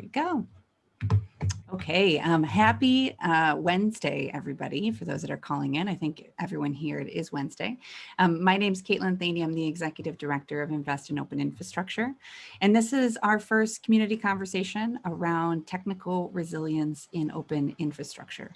we go. Okay, um, happy uh, Wednesday, everybody, for those that are calling in. I think everyone here, it is Wednesday. Um, my name is Caitlin Thaney. I'm the Executive Director of Invest in Open Infrastructure. And this is our first community conversation around technical resilience in open infrastructure.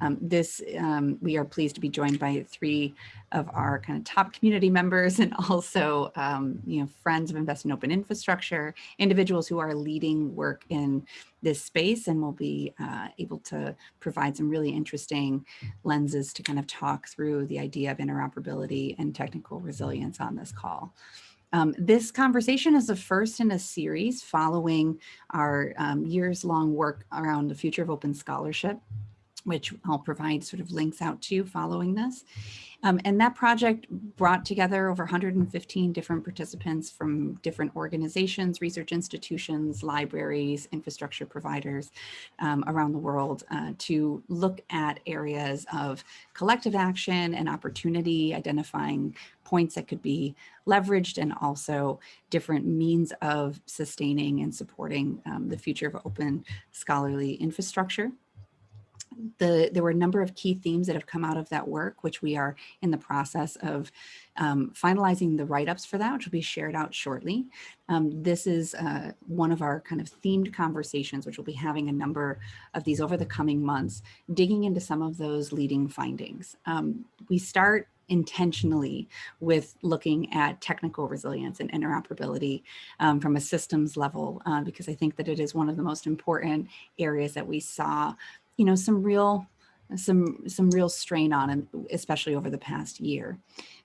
Um, this, um, we are pleased to be joined by three of our kind of top community members and also, um, you know, friends of Invest in Open Infrastructure, individuals who are leading work in this space and we'll be uh, able to provide some really interesting lenses to kind of talk through the idea of interoperability and technical resilience on this call. Um, this conversation is the first in a series following our um, years-long work around the future of open scholarship which I'll provide sort of links out to following this. Um, and that project brought together over 115 different participants from different organizations, research institutions, libraries, infrastructure providers um, around the world uh, to look at areas of collective action and opportunity, identifying points that could be leveraged and also different means of sustaining and supporting um, the future of open scholarly infrastructure the, there were a number of key themes that have come out of that work, which we are in the process of um, finalizing the write-ups for that, which will be shared out shortly. Um, this is uh, one of our kind of themed conversations, which we'll be having a number of these over the coming months, digging into some of those leading findings. Um, we start intentionally with looking at technical resilience and interoperability um, from a systems level, uh, because I think that it is one of the most important areas that we saw you know, some real some some real strain on and especially over the past year.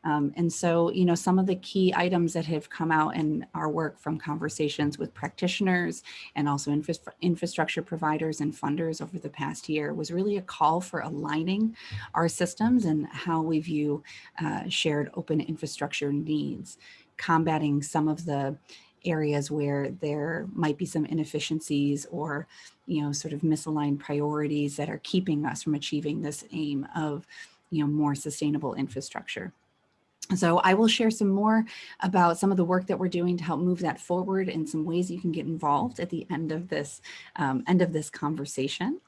Um, and so, you know, some of the key items that have come out in our work from conversations with practitioners and also infra infrastructure providers and funders over the past year was really a call for aligning our systems and how we view uh, shared open infrastructure needs, combating some of the areas where there might be some inefficiencies or, you know, sort of misaligned priorities that are keeping us from achieving this aim of, you know, more sustainable infrastructure. So I will share some more about some of the work that we're doing to help move that forward and some ways you can get involved at the end of this um, end of this conversation.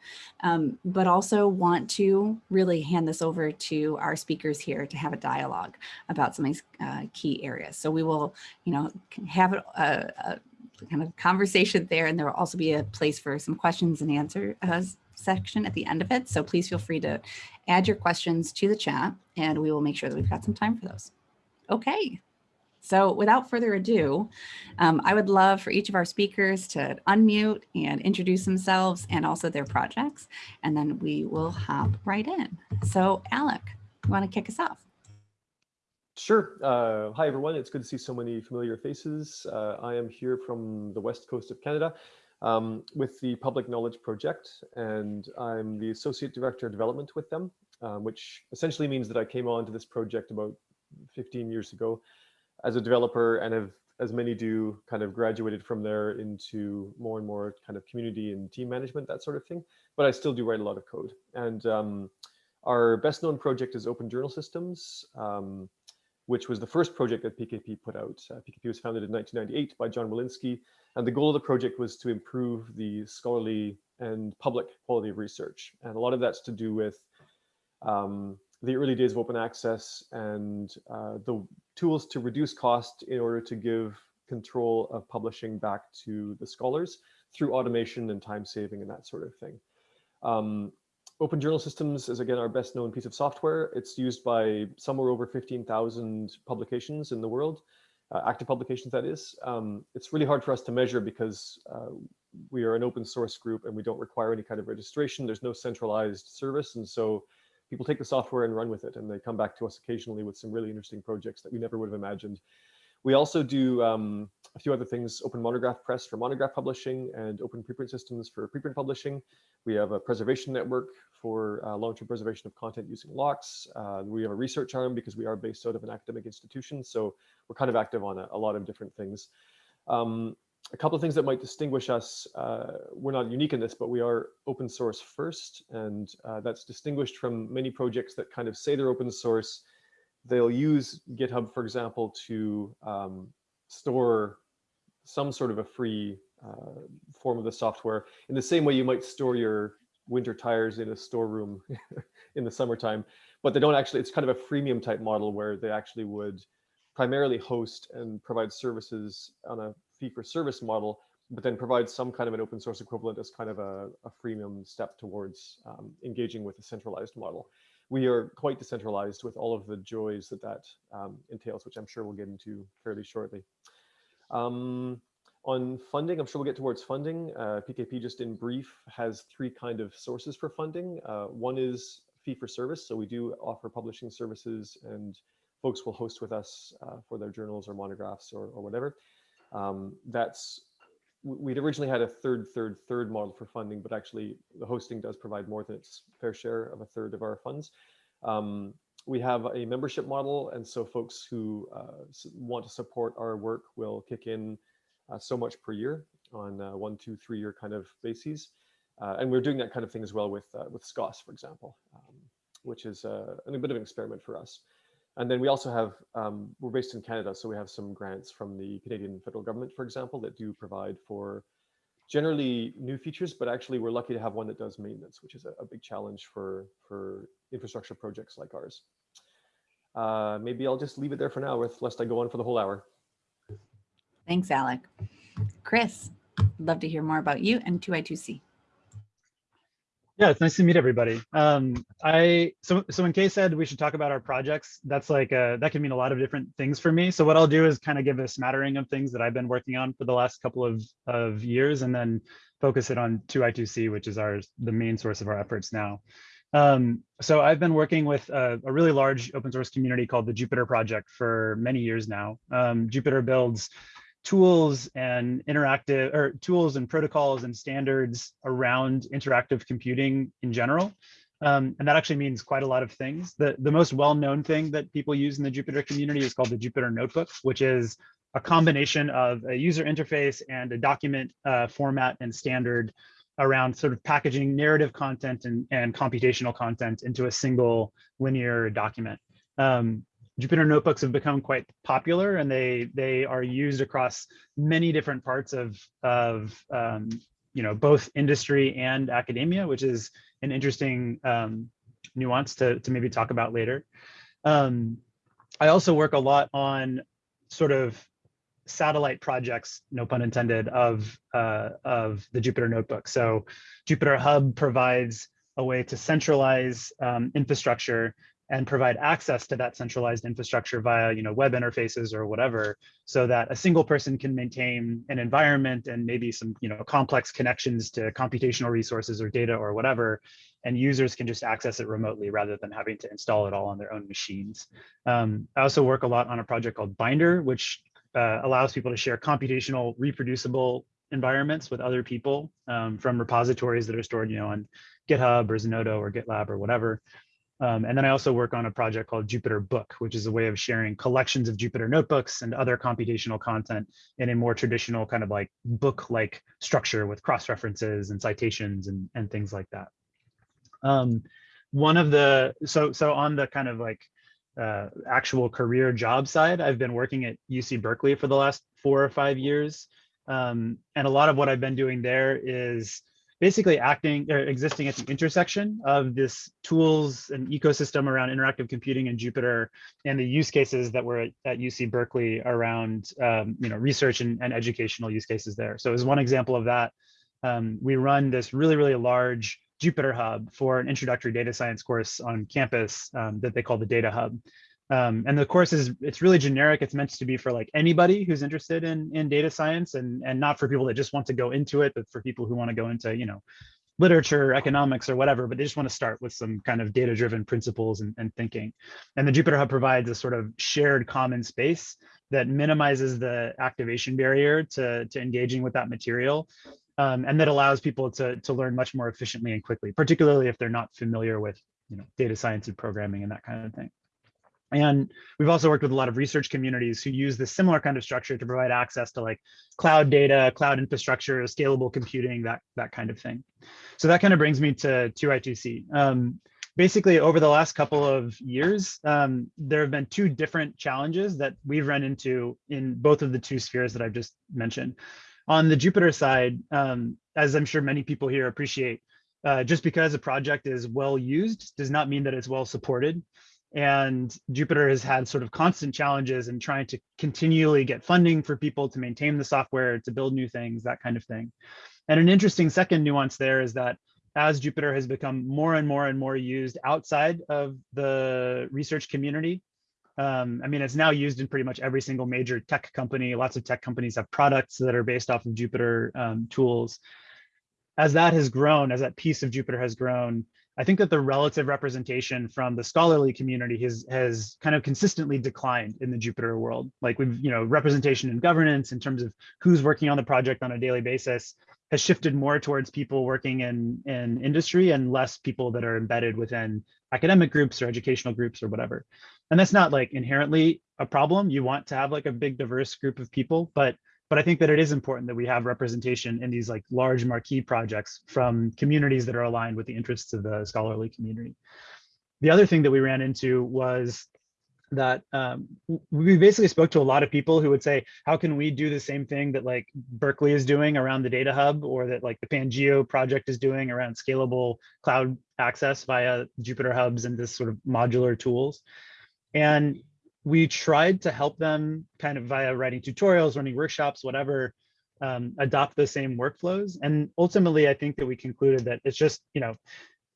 Um, but also want to really hand this over to our speakers here to have a dialogue about some of these uh, key areas. So we will, you know, have a, a kind of conversation there and there will also be a place for some questions and answers uh, section at the end of it. So please feel free to add your questions to the chat and we will make sure that we've got some time for those. Okay. So without further ado, um, I would love for each of our speakers to unmute and introduce themselves and also their projects, and then we will hop right in. So Alec, you want to kick us off? Sure. Uh, hi, everyone. It's good to see so many familiar faces. Uh, I am here from the west coast of Canada um, with the Public Knowledge Project, and I'm the Associate Director of Development with them, um, which essentially means that I came on to this project about 15 years ago as a developer and have, as many do, kind of graduated from there into more and more kind of community and team management, that sort of thing. But I still do write a lot of code. And um, our best known project is Open Journal Systems. Um, which was the first project that PKP put out. Uh, PKP was founded in 1998 by John Willinsky, and the goal of the project was to improve the scholarly and public quality of research. And a lot of that's to do with um, the early days of open access and uh, the tools to reduce cost in order to give control of publishing back to the scholars through automation and time saving and that sort of thing. Um, Open Journal Systems is again our best known piece of software. It's used by somewhere over 15,000 publications in the world, uh, active publications that is. Um, it's really hard for us to measure because uh, we are an open source group and we don't require any kind of registration. There's no centralized service. And so people take the software and run with it and they come back to us occasionally with some really interesting projects that we never would have imagined. We also do um, a few other things, Open Monograph Press for monograph publishing and Open Preprint Systems for preprint publishing. We have a preservation network for uh, long-term preservation of content using LOCKSS. Uh, we have a research arm because we are based out of an academic institution. So we're kind of active on a, a lot of different things. Um, a couple of things that might distinguish us, uh, we're not unique in this, but we are open source first. And uh, that's distinguished from many projects that kind of say they're open source, they'll use GitHub, for example, to um, store some sort of a free uh, form of the software in the same way you might store your winter tires in a storeroom in the summertime, but they don't actually, it's kind of a freemium type model where they actually would primarily host and provide services on a fee for service model, but then provide some kind of an open source equivalent as kind of a, a freemium step towards um, engaging with a centralized model. We are quite decentralized with all of the joys that that um, entails, which I'm sure we'll get into fairly shortly. Um, on funding, I'm sure we'll get towards funding. Uh, PKP, just in brief, has three kind of sources for funding. Uh, one is fee for service. So we do offer publishing services and folks will host with us uh, for their journals or monographs or, or whatever. Um, that's we'd originally had a third, third, third model for funding, but actually the hosting does provide more than its fair share of a third of our funds. Um, we have a membership model, and so folks who uh, want to support our work will kick in uh, so much per year on one, two, three year kind of bases. Uh, and we're doing that kind of thing as well with, uh, with SCOSS, for example, um, which is uh, a bit of an experiment for us. And then we also have, um, we're based in Canada, so we have some grants from the Canadian federal government, for example, that do provide for generally new features, but actually we're lucky to have one that does maintenance, which is a, a big challenge for, for infrastructure projects like ours. Uh, maybe I'll just leave it there for now, with, lest I go on for the whole hour. Thanks, Alec. Chris, love to hear more about you and 2I2C. Yeah, it's nice to meet everybody. Um, I so so when Kay said we should talk about our projects, that's like uh, that can mean a lot of different things for me. So what I'll do is kind of give a smattering of things that I've been working on for the last couple of of years, and then focus it on 2I2C, which is our the main source of our efforts now. Um, so I've been working with a, a, really large open source community called the Jupyter Project for many years now. Um, Jupyter builds tools and interactive or tools and protocols and standards around interactive computing in general. Um, and that actually means quite a lot of things. The, the most well-known thing that people use in the Jupyter community is called the Jupyter Notebook, which is a combination of a user interface and a document uh, format and standard around sort of packaging narrative content and, and computational content into a single linear document. Um, Jupyter notebooks have become quite popular and they they are used across many different parts of of um, you know both industry and academia, which is an interesting um, nuance to to maybe talk about later. Um, I also work a lot on sort of satellite projects, no pun intended, of uh, of the Jupyter notebook. So Jupyter Hub provides a way to centralize um, infrastructure and provide access to that centralized infrastructure via you know web interfaces or whatever so that a single person can maintain an environment and maybe some you know complex connections to computational resources or data or whatever and users can just access it remotely rather than having to install it all on their own machines. Um, i also work a lot on a project called binder which uh, allows people to share computational reproducible environments with other people um, from repositories that are stored you know on github or zenodo or gitlab or whatever um, and then I also work on a project called Jupyter Book, which is a way of sharing collections of Jupyter notebooks and other computational content in a more traditional kind of like book-like structure with cross-references and citations and, and things like that. Um, one of the, so, so on the kind of like uh, actual career job side, I've been working at UC Berkeley for the last four or five years. Um, and a lot of what I've been doing there is basically acting or existing at the intersection of this tools and ecosystem around interactive computing and Jupyter and the use cases that were at, at UC Berkeley around um, you know research and, and, educational use cases there. So as one example of that, um, we run this really, really large Jupyter Hub for an introductory data science course on campus um, that they call the Data Hub. Um, and the course is it's really generic. It's meant to be for like anybody who's interested in in data science and and not for people that just want to go into it, but for people who want to go into you know literature, economics, or whatever, but they just want to start with some kind of data-driven principles and, and thinking. And the Jupyter Hub provides a sort of shared common space that minimizes the activation barrier to, to engaging with that material. Um, and that allows people to, to learn much more efficiently and quickly, particularly if they're not familiar with you know, data science and programming and that kind of thing. And we've also worked with a lot of research communities who use this similar kind of structure to provide access to like cloud data, cloud infrastructure, scalable computing, that, that kind of thing. So that kind of brings me to 2I2C. Um, basically, over the last couple of years, um, there have been two different challenges that we've run into in both of the two spheres that I've just mentioned. On the Jupyter side, um, as I'm sure many people here appreciate, uh, just because a project is well used does not mean that it's well supported. And Jupyter has had sort of constant challenges in trying to continually get funding for people to maintain the software, to build new things, that kind of thing. And an interesting second nuance there is that as Jupyter has become more and more and more used outside of the research community, um, I mean, it's now used in pretty much every single major tech company. Lots of tech companies have products that are based off of Jupyter um, tools. As that has grown, as that piece of Jupyter has grown, I think that the relative representation from the scholarly community has has kind of consistently declined in the Jupyter world. Like we've, you know, representation in governance in terms of who's working on the project on a daily basis has shifted more towards people working in in industry and less people that are embedded within academic groups or educational groups or whatever. And that's not like inherently a problem. You want to have like a big diverse group of people, but but I think that it is important that we have representation in these like large marquee projects from communities that are aligned with the interests of the scholarly community. The other thing that we ran into was that um, we basically spoke to a lot of people who would say, how can we do the same thing that like Berkeley is doing around the data hub or that like the Pangeo project is doing around scalable cloud access via Jupyter hubs and this sort of modular tools. And we tried to help them kind of via writing tutorials, running workshops, whatever, um, adopt the same workflows. And ultimately, I think that we concluded that it's just, you know,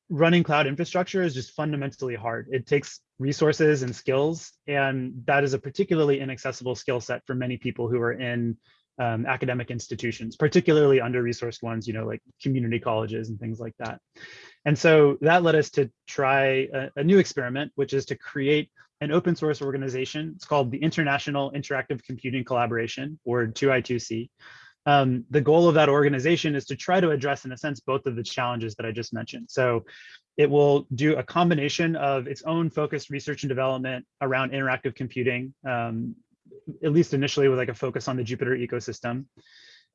running cloud infrastructure is just fundamentally hard. It takes resources and skills, and that is a particularly inaccessible skill set for many people who are in um, academic institutions, particularly under-resourced ones, you know, like community colleges and things like that. And so that led us to try a, a new experiment, which is to create an open source organization. It's called the International Interactive Computing Collaboration, or 2I2C. Um, the goal of that organization is to try to address, in a sense, both of the challenges that I just mentioned. So it will do a combination of its own focused research and development around interactive computing, um, at least initially with like a focus on the Jupyter ecosystem.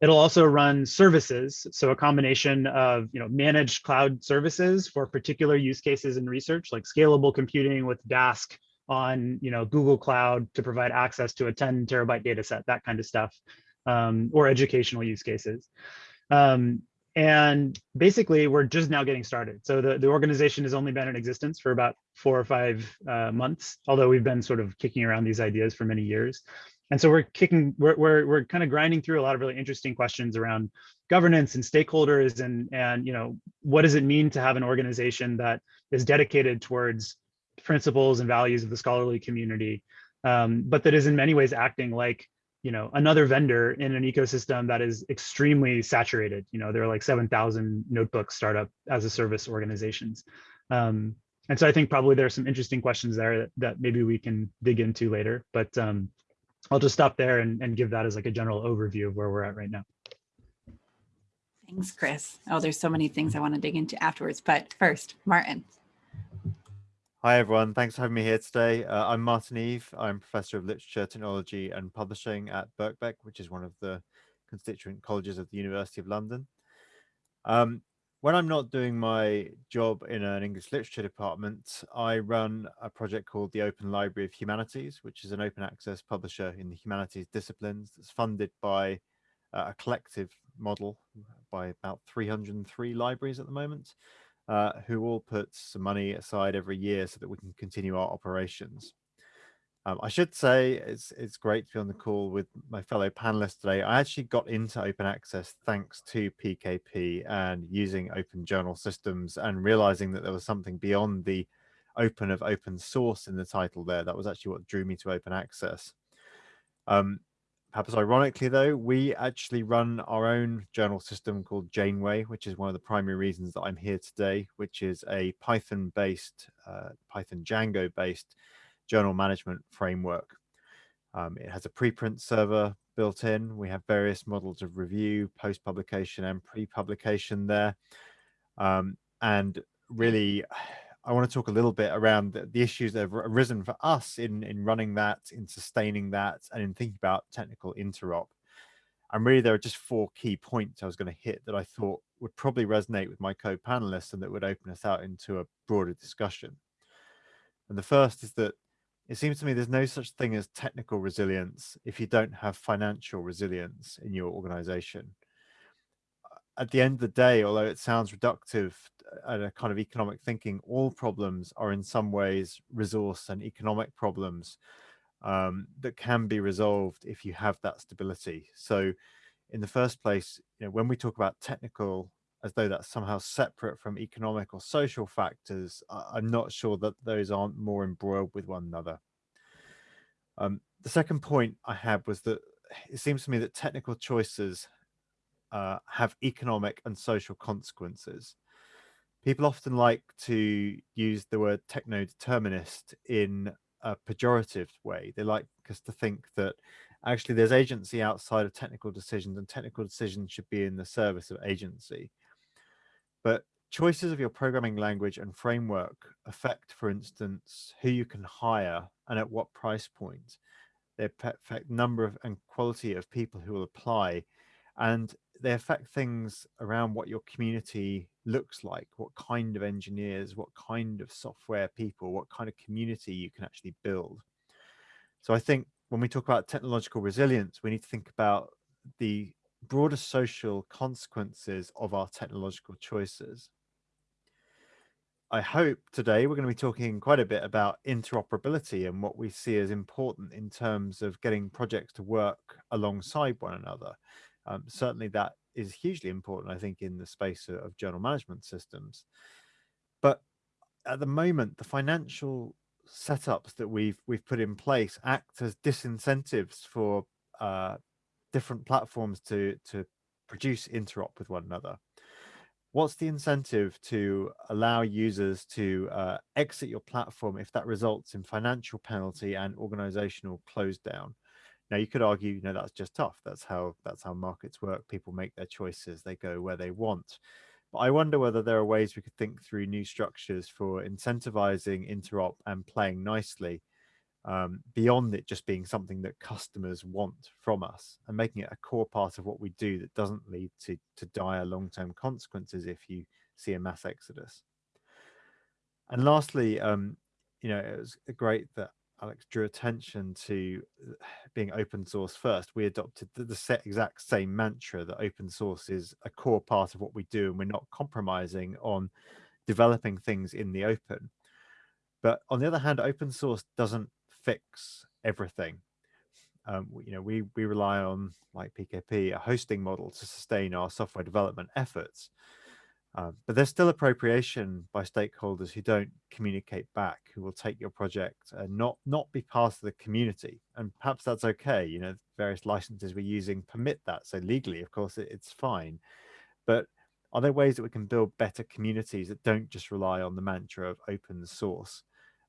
It'll also run services, so a combination of you know managed cloud services for particular use cases in research, like scalable computing with Dask on you know Google Cloud to provide access to a 10 terabyte data set, that kind of stuff, um, or educational use cases. Um, and basically, we're just now getting started. So the, the organization has only been in existence for about four or five uh, months, although we've been sort of kicking around these ideas for many years. And so we're kicking, we're, we're, we're kind of grinding through a lot of really interesting questions around governance and stakeholders and, and, you know, what does it mean to have an organization that is dedicated towards principles and values of the scholarly community, um, but that is in many ways acting like you know another vendor in an ecosystem that is extremely saturated. You know there are like 7,000 notebook startup as a service organizations. Um, and so I think probably there are some interesting questions there that, that maybe we can dig into later, but um, I'll just stop there and, and give that as like a general overview of where we're at right now. Thanks, Chris. Oh, there's so many things I want to dig into afterwards, but first, Martin. Hi, everyone. Thanks for having me here today. Uh, I'm Martin Eve. I'm Professor of Literature, Technology and Publishing at Birkbeck, which is one of the constituent colleges of the University of London. Um, when I'm not doing my job in an English literature department, I run a project called the Open Library of Humanities, which is an open access publisher in the humanities disciplines that's funded by uh, a collective model by about 303 libraries at the moment uh, who all put some money aside every year so that we can continue our operations. Um, I should say it's it's great to be on the call with my fellow panelists today. I actually got into open access thanks to PKP and using open journal systems and realizing that there was something beyond the open of open source in the title there. That was actually what drew me to open access. Um, Perhaps ironically, though, we actually run our own journal system called Janeway, which is one of the primary reasons that I'm here today, which is a Python-based, uh, Python Django-based journal management framework. Um, it has a preprint server built in. We have various models of review, post-publication and pre-publication there. Um, and really, I want to talk a little bit around the, the, issues that have arisen for us in, in running that, in sustaining that, and in thinking about technical interop. And really, there are just four key points I was going to hit that I thought would probably resonate with my co-panelists and that would open us out into a broader discussion. And the first is that it seems to me there's no such thing as technical resilience if you don't have financial resilience in your organization. At the end of the day, although it sounds reductive and a kind of economic thinking, all problems are in some ways resource and economic problems um, that can be resolved if you have that stability. So in the first place, you know, when we talk about technical as though that's somehow separate from economic or social factors, I'm not sure that those aren't more embroiled with one another. Um, the second point I had was that it seems to me that technical choices uh, have economic and social consequences. People often like to use the word techno-determinist in a pejorative way. They like us to think that actually there's agency outside of technical decisions and technical decisions should be in the service of agency. But choices of your programming language and framework affect, for instance, who you can hire and at what price point. They affect number of and quality of people who will apply. And they affect things around what your community looks like, what kind of engineers, what kind of software people, what kind of community you can actually build. So I think when we talk about technological resilience, we need to think about the broader social consequences of our technological choices. I hope today we're going to be talking quite a bit about interoperability and what we see as important in terms of getting projects to work alongside one another. Um, certainly that is hugely important, I think, in the space of, of journal management systems. But at the moment, the financial setups that we've we've put in place act as disincentives for uh, different platforms to to produce interop with one another what's the incentive to allow users to uh, exit your platform if that results in financial penalty and organizational close down now you could argue you know that's just tough. That's how that's how markets work. People make their choices. They go where they want. But i wonder whether there are ways we could think through new structures for incentivizing interop and playing nicely um, beyond it just being something that customers want from us and making it a core part of what we do that doesn't lead to, to dire long-term consequences if you see a mass exodus. And lastly, um, you know, it was great that Alec drew attention to uh, being open source first. We adopted the, the exact same mantra that open source is a core part of what we do and we're not compromising on developing things in the open. But on the other hand, open source doesn't fix everything. Um, you know, we we rely on like PKP, a hosting model to sustain our software development efforts. Um, but there's still appropriation by stakeholders who don't communicate back, who will take your project and not not be part of the community. And perhaps that's okay. You know, various licenses we're using permit that. So legally, of course, it, it's fine. But are there ways that we can build better communities that don't just rely on the mantra of open source?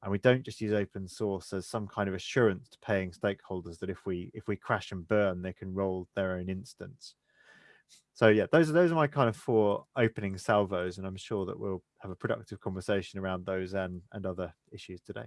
and we don't just use open source as some kind of assurance to paying stakeholders that if we if we crash and burn they can roll their own instance so yeah those are those are my kind of four opening salvos and i'm sure that we'll have a productive conversation around those and and other issues today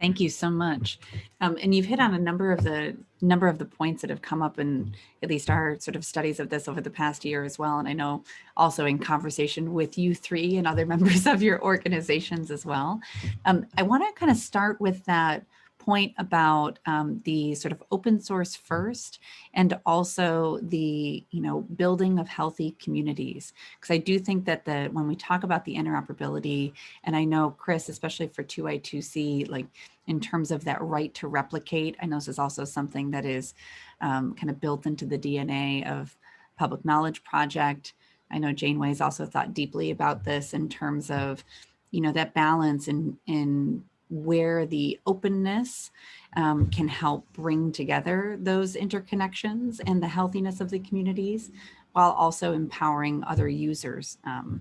Thank you so much. Um, and you've hit on a number of the number of the points that have come up in at least our sort of studies of this over the past year as well. And I know also in conversation with you three and other members of your organizations as well. Um, I want to kind of start with that point about um, the sort of open source first and also the you know building of healthy communities. Because I do think that the when we talk about the interoperability and I know Chris especially for 2i2c like in terms of that right to replicate I know this is also something that is um, kind of built into the DNA of public knowledge project. I know Janeway's also thought deeply about this in terms of you know that balance in in where the openness um, can help bring together those interconnections and the healthiness of the communities while also empowering other users um,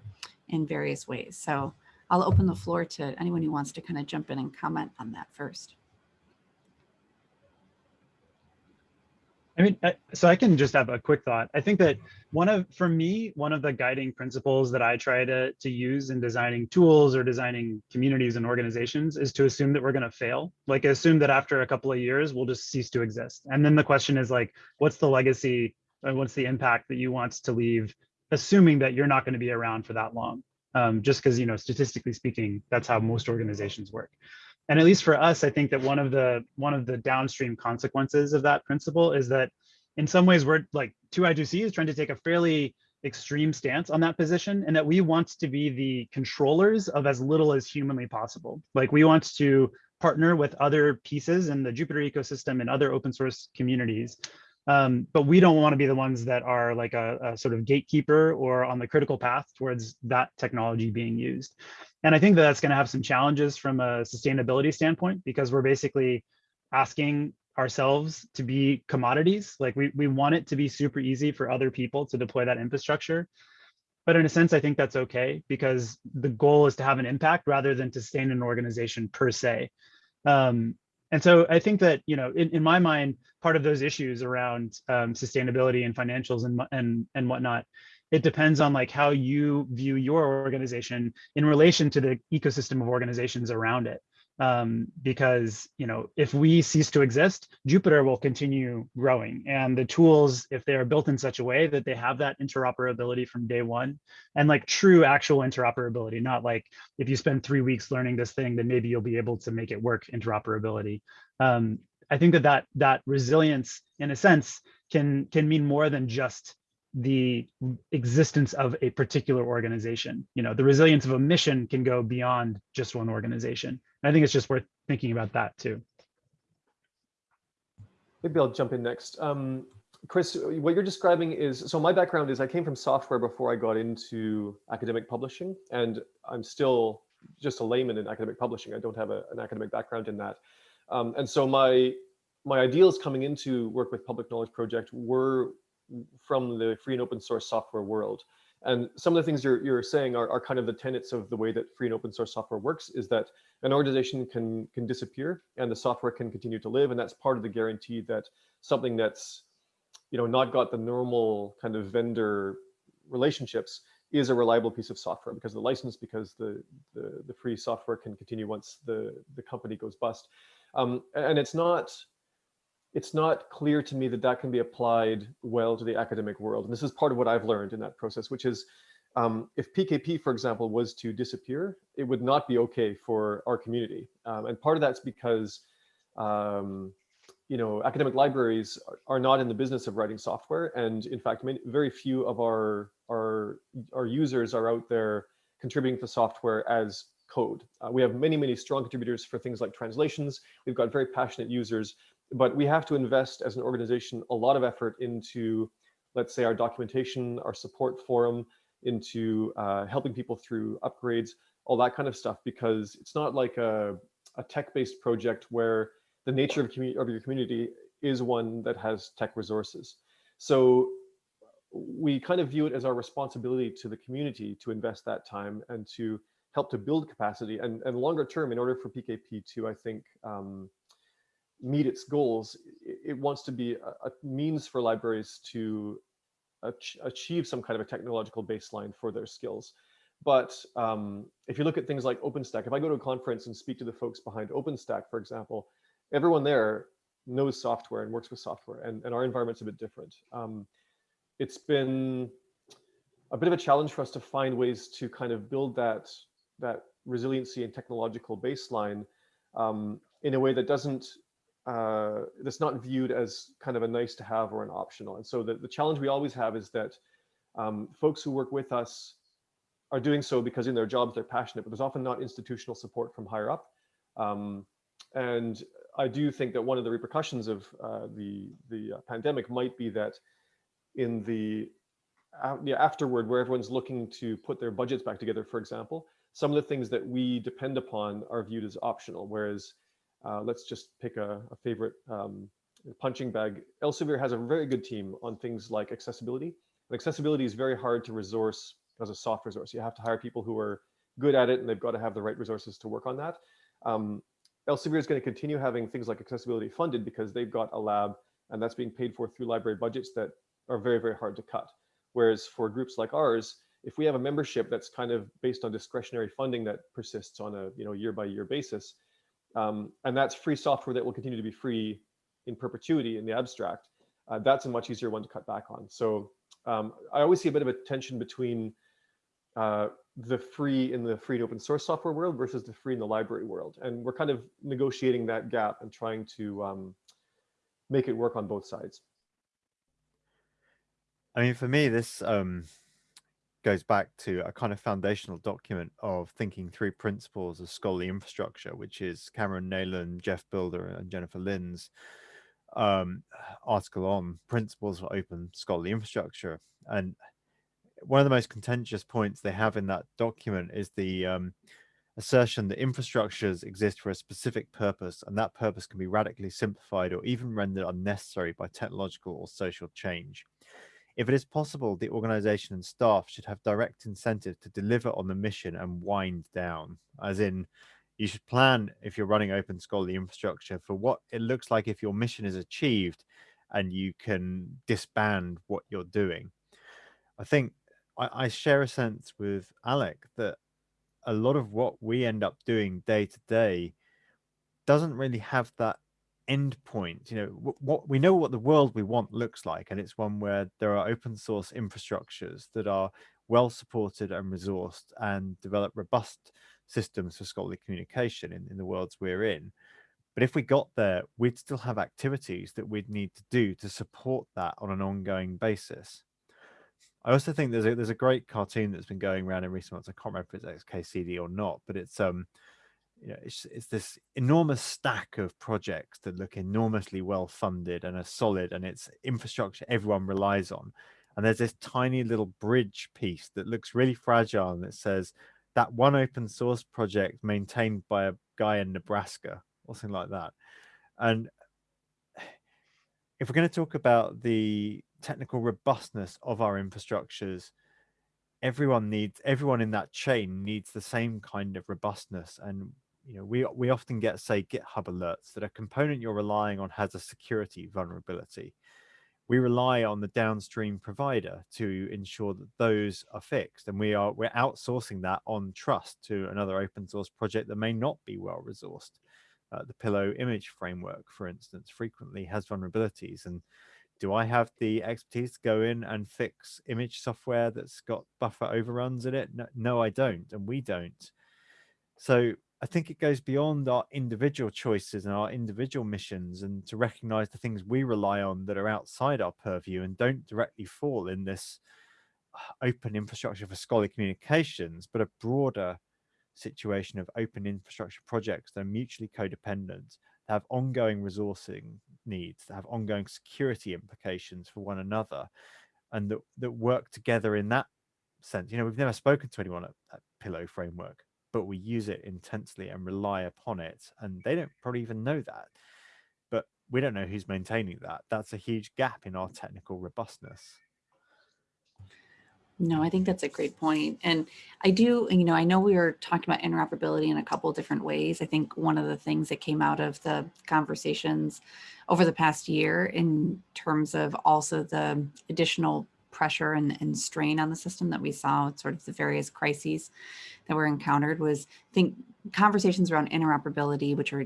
in various ways. So I'll open the floor to anyone who wants to kind of jump in and comment on that first. I mean, so I can just have a quick thought. I think that one of, for me, one of the guiding principles that I try to, to use in designing tools or designing communities and organizations is to assume that we're going to fail. Like assume that after a couple of years, we'll just cease to exist. And then the question is like, what's the legacy and what's the impact that you want to leave, assuming that you're not going to be around for that long. Um, just because, you know, statistically speaking, that's how most organizations work. And at least for us, I think that one of the one of the downstream consequences of that principle is that in some ways we're like 2i2c is trying to take a fairly extreme stance on that position and that we want to be the controllers of as little as humanly possible. Like we want to partner with other pieces in the Jupyter ecosystem and other open source communities. Um, but we don't want to be the ones that are like a, a sort of gatekeeper or on the critical path towards that technology being used. And I think that that's going to have some challenges from a sustainability standpoint because we're basically asking ourselves to be commodities. Like we, we want it to be super easy for other people to deploy that infrastructure. But in a sense, I think that's okay because the goal is to have an impact rather than to sustain an organization per se. Um, and so I think that, you know, in, in my mind, part of those issues around um, sustainability and financials and, and, and whatnot, it depends on like how you view your organization in relation to the ecosystem of organizations around it um, because you know if we cease to exist, Jupyter will continue growing, and the tools, if they are built in such a way that they have that interoperability from day one, and like true actual interoperability, not like if you spend three weeks learning this thing, then maybe you'll be able to make it work interoperability. Um, I think that that that resilience, in a sense, can can mean more than just the existence of a particular organization. You know, the resilience of a mission can go beyond just one organization. I think it's just worth thinking about that too. Maybe I'll jump in next. Um, Chris, what you're describing is, so my background is I came from software before I got into academic publishing, and I'm still just a layman in academic publishing. I don't have a, an academic background in that. Um, and so my my ideals coming into work with Public Knowledge Project were from the free and open source software world. And some of the things you're, you're saying are, are kind of the tenets of the way that free and open source software works is that an organization can, can disappear and the software can continue to live. And that's part of the guarantee that something that's you know, not got the normal kind of vendor relationships is a reliable piece of software because the license, because the, the, the free software can continue once the, the company goes bust. Um, and it's not, it's not clear to me that that can be applied well to the academic world. And this is part of what I've learned in that process, which is um, if PKP, for example, was to disappear, it would not be okay for our community. Um, and part of that's because, um, you know, academic libraries are not in the business of writing software. And in fact, many, very few of our, our, our users are out there contributing to software as code. Uh, we have many, many strong contributors for things like translations. We've got very passionate users, but we have to invest as an organization a lot of effort into, let's say, our documentation, our support forum, into uh, helping people through upgrades, all that kind of stuff, because it's not like a, a tech-based project where the nature of, of your community is one that has tech resources. So we kind of view it as our responsibility to the community to invest that time and to help to build capacity and, and longer term in order for PKP to, I think, um, meet its goals, it, wants to be a, means for libraries to ach achieve some kind of a technological baseline for their skills. But um, if you look at things like OpenStack, if I go to a conference and speak to the folks behind OpenStack, for example, everyone there knows software and works with software, and, and our environment's a bit different. Um, it's been a bit of a challenge for us to find ways to kind of build that, that resiliency and technological baseline um, in a way that doesn't uh, that's not viewed as kind of a nice to have or an optional. And so the, the challenge we always have is that um, folks who work with us are doing so because in their jobs they're passionate, but there's often not institutional support from higher up. Um, and I do think that one of the repercussions of uh, the, the uh, pandemic might be that in the uh, yeah, afterward, where everyone's looking to put their budgets back together, for example, some of the things that we depend upon are viewed as optional, whereas uh, let's just pick a, a favorite um, punching bag. Elsevier has a very good team on things like accessibility. And accessibility is very hard to resource as a soft resource. You have to hire people who are good at it and they've got to have the right resources to work on that. Um, Elsevier is going to continue having things like accessibility funded because they've got a lab and that's being paid for through library budgets that are very, very hard to cut. Whereas for groups like ours, if we have a membership that's kind of based on discretionary funding that persists on a you know year by year basis, um, and that's free software that will continue to be free in perpetuity in the abstract, uh, that's a much easier one to cut back on. So um, I always see a bit of a tension between uh, the free in the free and open source software world versus the free in the library world. And we're kind of negotiating that gap and trying to um, make it work on both sides. I mean, for me, this um, goes back to a kind of foundational document of thinking through principles of scholarly infrastructure, which is Cameron Neylon, Geoff Bilder, and Jennifer Lin's um, article on principles for open scholarly infrastructure. And one of the most contentious points they have in that document is the um, assertion that infrastructures exist for a specific purpose and that purpose can be radically simplified or even rendered unnecessary by technological or social change. If it is possible, the organization and staff should have direct incentive to deliver on the mission and wind down, as in you should plan if you're running open scholarly infrastructure for what it looks like if your mission is achieved and you can disband what you're doing. I think I, I share a sense with Alec that a lot of what we end up doing day to day doesn't really have that end point you know what, what, we know what the world we want looks like and it's one where there are open source infrastructures that are well supported and resourced and develop robust systems for scholarly communication in, in the worlds we're in but if we got there we'd still have activities that we'd need to do to support that on an ongoing basis I also think there's a there's a great cartoon that's been going around in recent months. I can't remember if it's XKCD or not, but it's um you know, it's, it's this enormous stack of projects that look enormously well funded and are solid and it's infrastructure everyone relies on. And there's this tiny little bridge piece that looks really fragile and it says that one open source project maintained by a guy in Nebraska or something like that. And if we're going to talk about the technical robustness of our infrastructures, everyone needs everyone in that chain needs the same kind of robustness and you know, we we often get say GitHub alerts that a component you're relying on has a security vulnerability. We rely on the downstream provider to ensure that those are fixed, and we are we're outsourcing that on trust to another open source project that may not be well resourced. Uh, the Pillow image framework, for instance, frequently has vulnerabilities, and do I have the expertise to go in and fix image software that's got buffer overruns in it? No, no I don't, and we don't. So I think it goes beyond our individual choices and our individual missions and to recognize the things we rely on that are outside our purview and don't directly fall in this uh, open infrastructure for scholarly communications, but a broader situation of open infrastructure projects that are mutually codependent, that have ongoing resourcing needs, that have ongoing security implications for one another, and that, that work together in that sense. You know, we've never spoken to anyone at, at Pillow Framework but we use it intensely and rely upon it. And they don't probably even know that. But we don't know who's maintaining that. That's a huge gap in our technical robustness. No, I think that's a great point. And I do, you know, I know we were talking about interoperability in a couple different ways. I think one of the things that came out of the conversations over the past year in terms of also the additional pressure and, and strain on the system that we saw sort of the various crises that were encountered was think conversations around interoperability, which are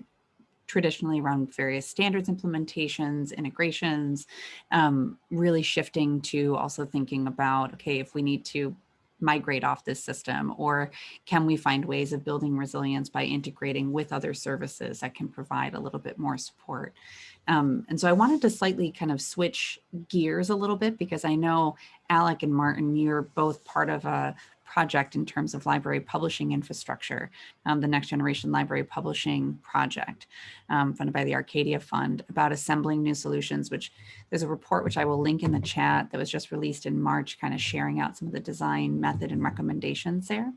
traditionally around various standards implementations, integrations, um, really shifting to also thinking about, okay, if we need to migrate off this system or can we find ways of building resilience by integrating with other services that can provide a little bit more support? Um, and so I wanted to slightly kind of switch gears a little bit because I know Alec and Martin, you're both part of a project in terms of library publishing infrastructure, um, the Next Generation Library Publishing Project, um, funded by the Arcadia Fund, about assembling new solutions, which there's a report which I will link in the chat that was just released in March, kind of sharing out some of the design method and recommendations there.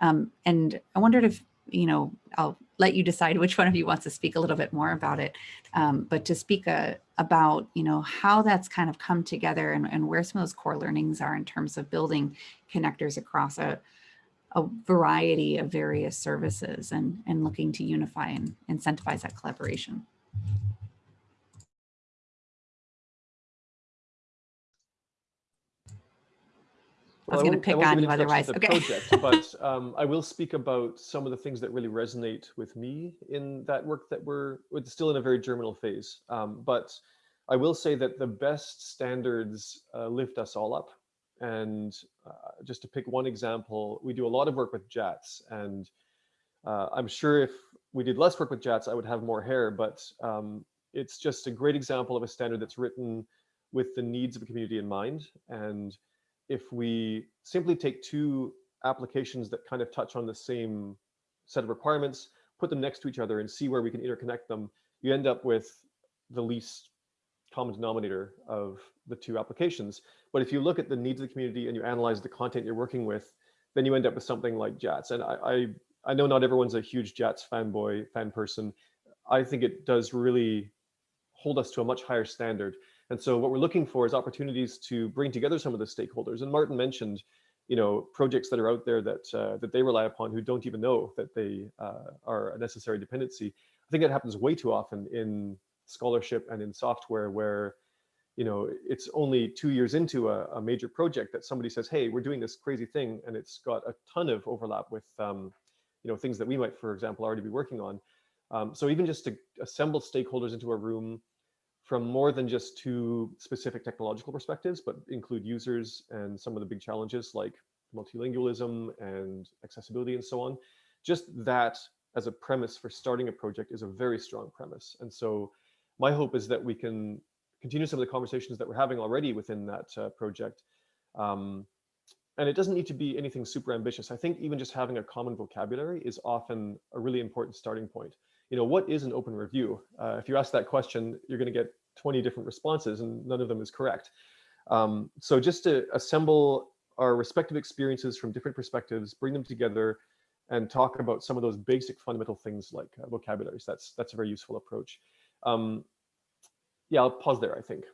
Um, and I wondered if you know, I'll let you decide which one of you wants to speak a little bit more about it. Um, but to speak a, uh, about, you know, how that's kind of come together and, and where some of those core learnings are in terms of building connectors across a, a variety of various services and, and looking to unify and incentivize that collaboration. I was going to pick on you otherwise. Okay. Project, but um, I will speak about some of the things that really resonate with me in that work that we're still in a very germinal phase. Um, but I will say that the best standards uh, lift us all up. And uh, just to pick one example, we do a lot of work with JATS. And uh, I'm sure if we did less work with JATS, I would have more hair. But um, it's just a great example of a standard that's written with the needs of a community in mind. And if we simply take two applications that kind of touch on the same set of requirements, put them next to each other and see where we can interconnect them, you end up with the least common denominator of the two applications. But if you look at the needs of the community and you analyze the content you're working with, then you end up with something like JATS. And I, I, I know not everyone's a huge JATS fanboy, fan person. I think it does really hold us to a much higher standard. And so what we're looking for is opportunities to bring together some of the stakeholders. And Martin mentioned, you know, projects that are out there that uh, that they rely upon who don't even know that they uh, are a necessary dependency. I think that happens way too often in scholarship and in software where, you know, it's only two years into a, a major project that somebody says, hey, we're doing this crazy thing and it's got a ton of overlap with, um, you know, things that we might, for example, already be working on. Um, so even just to assemble stakeholders into a room from more than just two specific technological perspectives, but include users and some of the big challenges like multilingualism and accessibility and so on. Just that as a premise for starting a project is a very strong premise. And so my hope is that we can continue some of the conversations that we're having already within that uh, project. Um, and it doesn't need to be anything super ambitious. I think even just having a common vocabulary is often a really important starting point. You know, what is an open review? Uh, if you ask that question, you're going to get 20 different responses and none of them is correct. Um, so just to assemble our respective experiences from different perspectives, bring them together and talk about some of those basic fundamental things like uh, vocabularies. That's, that's a very useful approach. Um, yeah, I'll pause there, I think.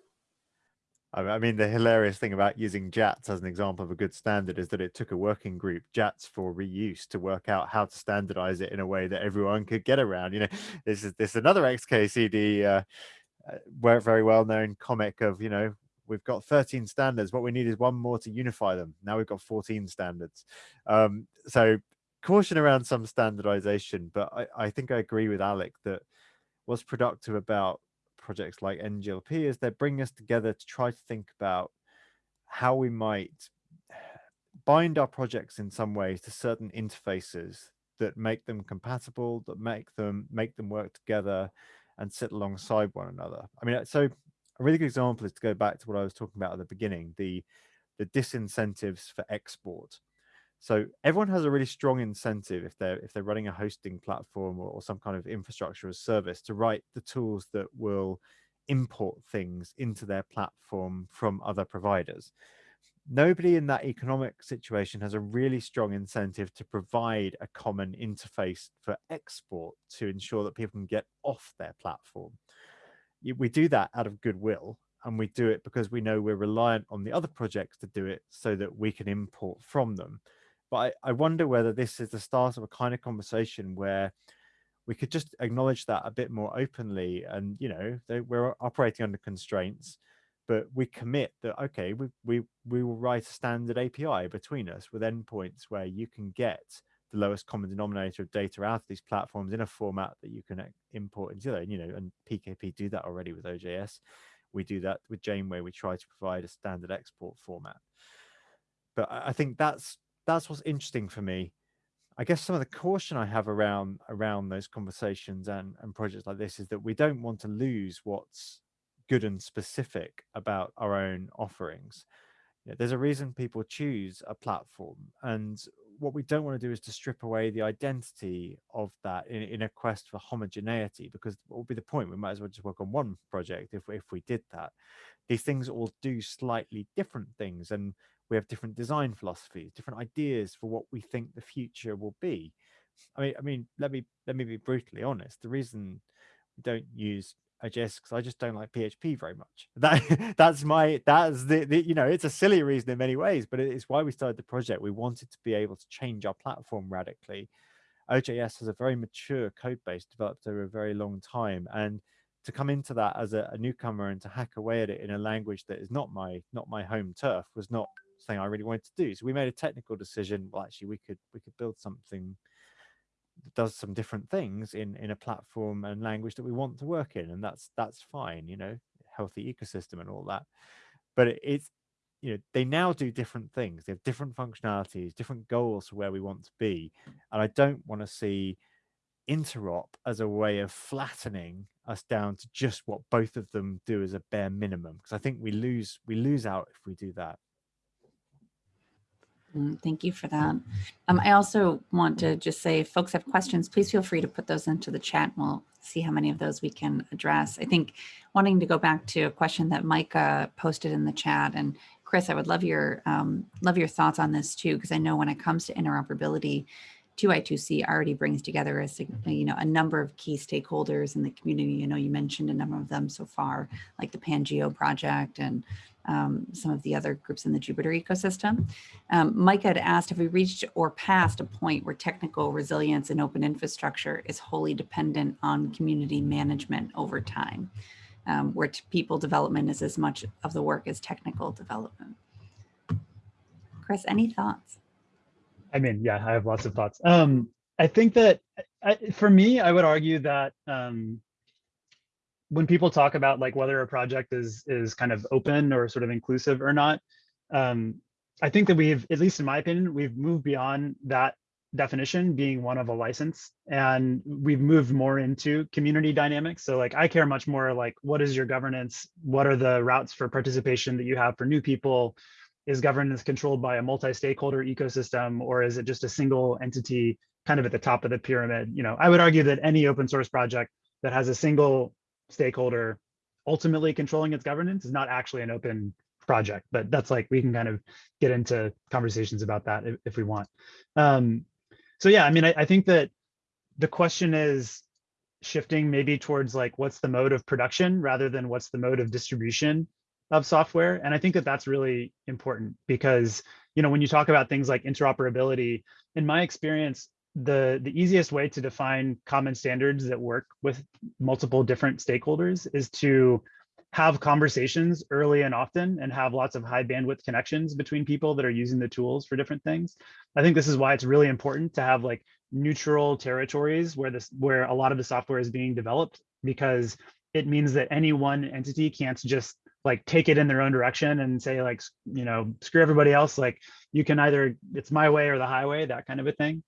I mean, the hilarious thing about using JATS as an example of a good standard is that it took a working group, JATS for reuse, to work out how to standardize it in a way that everyone could get around. You know, this is this is another XKCD uh, uh, very well known comic of you know we've got 13 standards what we need is one more to unify them. Now we've got 14 standards. Um, so caution around some standardization but I, I think i agree with alec that what's productive about projects like nglp is they bring us together to try to think about how we might bind our projects in some ways to certain interfaces that make them compatible that make them make them work together and sit alongside one another. I mean, uh, so a really good example is to go back to what I was talking about at the beginning, the the disincentives for export. So everyone has a really strong incentive if they're if they're running a hosting platform or, or some kind of infrastructure as service to write the tools that will import things into their platform from other providers nobody in that economic situation has a really strong incentive to provide a common interface for export to ensure that people can get off their platform. We do that out of goodwill and we do it because we know we're reliant on the other projects to do it so that we can import from them. But I, I wonder whether this is the start of a kind of conversation where we could just acknowledge that a bit more openly and, you know, we're operating under constraints but we commit that okay we, we we will write a standard api between us with endpoints where you can get the lowest common denominator of data out of these platforms in a format that you can uh, import into there you know and pkp do that already with ojs we do that with janeway. We try to provide a standard export format. But i think that's that's what's interesting for me. I guess some of the caution I have around around those conversations and, and projects like this is that we don't want to lose what's good and specific about our own offerings. You know, there's a reason people choose a platform. And what we don't want to do is to strip away the identity of that in, in a quest for homogeneity, because what would be the point? We might as well just work on one project if, if we did that. These things all do slightly different things, and we have different design philosophies, different ideas for what we think the future will be. I mean, I mean, let me let me be brutally honest. The reason we don't use OJS because I just don't like PHP very much. That that's my that's the, the, you know it's a silly reason in many ways, but it's why we started the project. We wanted to be able to change our platform radically. OJS has a very mature code base developed over a very long time, and to come into that as a, a newcomer and to hack away at it in a language that is not my not my home turf was not something I really wanted to do. So we made a technical decision. Well, actually, we could we could build something does some different things in in a platform and language that we want to work in and that's that's fine you know healthy ecosystem and all that. But it, it's you know they now do different things. They have different functionalities different goals for where we want to be and i don't want to see interop as a way of flattening us down to just what both of them do as a bare minimum because i think we lose we lose out if we do that Thank you for that. Um, I also want to just say, if folks have questions, please feel free to put those into the chat. We'll see how many of those we can address. I think wanting to go back to a question that Micah posted in the chat, and Chris, I would love your um, love your thoughts on this too, because I know when it comes to interoperability, 2I2C already brings together a you know a number of key stakeholders in the community. You know, you mentioned a number of them so far, like the Pangeo project and um, some of the other groups in the Jupyter ecosystem. Um, Mike had asked have we reached or passed a point where technical resilience and open infrastructure is wholly dependent on community management over time, um, where people development is as much of the work as technical development. Chris, any thoughts? I mean, yeah, I have lots of thoughts. Um, I think that I, for me, I would argue that um, when people talk about like whether a project is is kind of open or sort of inclusive or not, um, I think that we've, at least in my opinion, we've moved beyond that definition being one of a license and we've moved more into community dynamics. So like i care much more like what is your governance? What are the routes for participation that you have for new people is governance controlled by a multi-stakeholder ecosystem or is it just a single entity kind of at the top of the pyramid? You know i would argue that any open source project that has a single stakeholder ultimately controlling its governance is not actually an open project but that's like we can kind of get into conversations about that if, if we want. Um so yeah i mean I, I think that the question is shifting maybe towards like what's the mode of production rather than what's the mode of distribution of software and i think that that's really important because you know when you talk about things like interoperability in my experience the the easiest way to define common standards that work with multiple different stakeholders is to have conversations early and often and have lots of high bandwidth connections between people that are using the tools for different things. I think this is why it's really important to have like neutral territories where this where a lot of the software is being developed because it means that any one entity can't just like take it in their own direction and say like you know screw everybody else like you can either it's my way or the highway that kind of a thing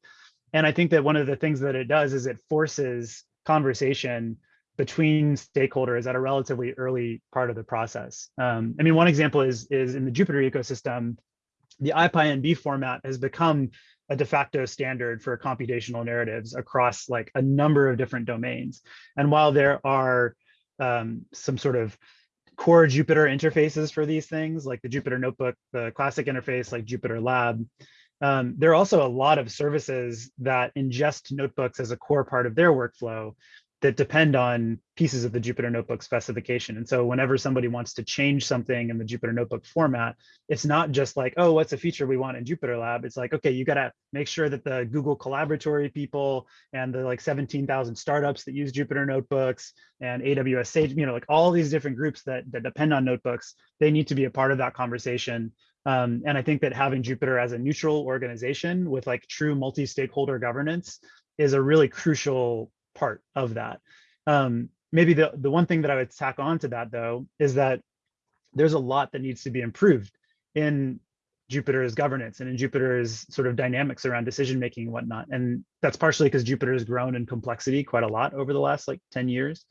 and i think that one of the things that it does is it forces conversation between stakeholders at a relatively early part of the process um, i mean one example is is in the jupyter ecosystem the IPyNB format has become a de facto standard for computational narratives across like a number of different domains. And while there are um, some sort of core Jupyter interfaces for these things, like the Jupyter Notebook, the classic interface like Jupyter Lab, um, there are also a lot of services that ingest notebooks as a core part of their workflow that depend on pieces of the Jupyter Notebook specification. And so whenever somebody wants to change something in the Jupyter Notebook format, it's not just like, oh, what's a feature we want in Jupyter Lab? It's like, okay, you got to make sure that the Google Colaboratory people and the like 17,000 startups that use Jupyter Notebooks and AWS Sage, you know, like all these different groups that, that depend on notebooks, they need to be a part of that conversation. Um, and I think that having Jupyter as a neutral organization with like true multi-stakeholder governance is a really crucial part of that. Um, maybe the, the one thing that I would tack on to that though, is that there's a lot that needs to be improved in Jupyter's governance and in Jupyter's sort of dynamics around decision making and whatnot. And that's partially because Jupyter has grown in complexity quite a lot over the last like 10 years.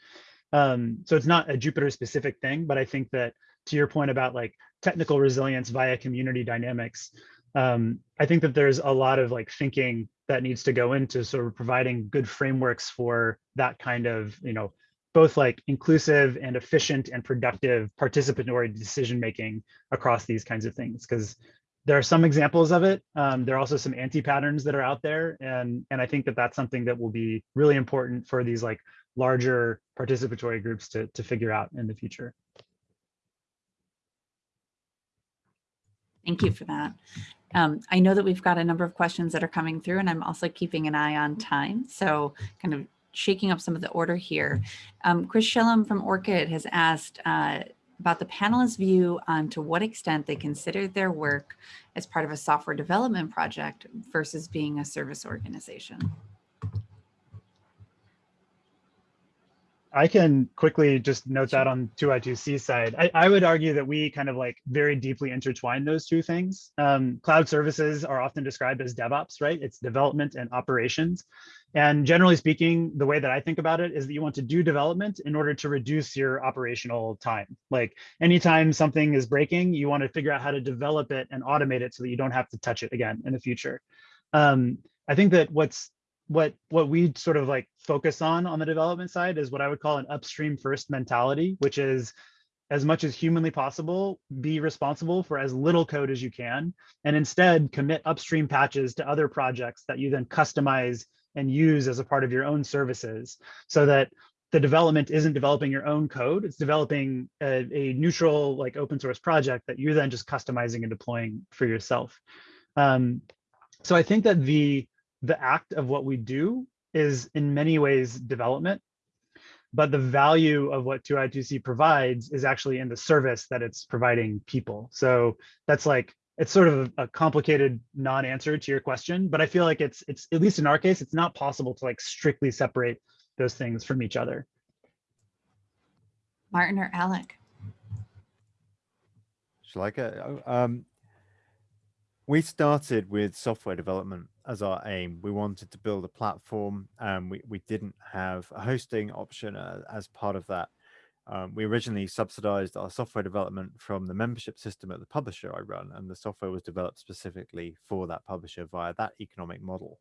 Um, so it's not a Jupyter specific thing, but I think that to your point about like technical resilience via community dynamics, um, I think that there's a lot of like thinking that needs to go into sort of providing good frameworks for that kind of, you know, both like inclusive and efficient and productive participatory decision making across these kinds of things. Because there are some examples of it. Um, there are also some anti-patterns that are out there. And, and I think that that's something that will be really important for these like larger participatory groups to, to figure out in the future. Thank you for that. Um, I know that we've got a number of questions that are coming through and I'm also keeping an eye on time. So kind of shaking up some of the order here. Um, Chris Shillum from ORCID has asked uh, about the panelists' view on to what extent they consider their work as part of a software development project versus being a service organization. I can quickly just note that on 2i2c side. I, I would argue that we kind of like very deeply intertwine those two things. Um, cloud services are often described as DevOps, right? It's development and operations. And generally speaking, the way that I think about it is that you want to do development in order to reduce your operational time. Like anytime something is breaking, you want to figure out how to develop it and automate it so that you don't have to touch it again in the future. Um, I think that what's what what we sort of like focus on on the development side is what I would call an upstream first mentality, which is as much as humanly possible, be responsible for as little code as you can, and instead commit upstream patches to other projects that you then customize and use as a part of your own services so that the development isn't developing your own code, it's developing a, a neutral like open source project that you're then just customizing and deploying for yourself. Um, so I think that the the act of what we do is in many ways development, but the value of what 2i2c provides is actually in the service that it's providing people. So that's like, it's sort of a, a complicated non-answer to your question, but I feel like it's, it's at least in our case, it's not possible to like strictly separate those things from each other. Martin or Alec? Shall I go? Um, we started with software development as our aim. We wanted to build a platform and we, we didn't have a hosting option uh, as part of that. Um, we originally subsidized our software development from the membership system at the publisher I run, and the software was developed specifically for that publisher via that economic model.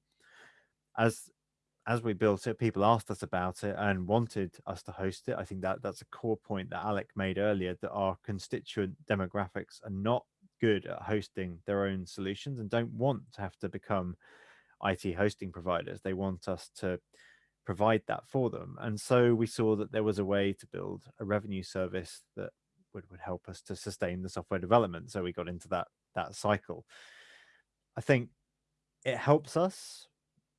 As as we built it, people asked us about it and wanted us to host it. I think that that's a core point that Alec made earlier, that our constituent demographics are not good at hosting their own solutions and don't want to have to become IT hosting providers. They want us to provide that for them. And so we saw that there was a way to build a revenue service that would, would help us to sustain the software development. So we got into that that cycle. I think it helps us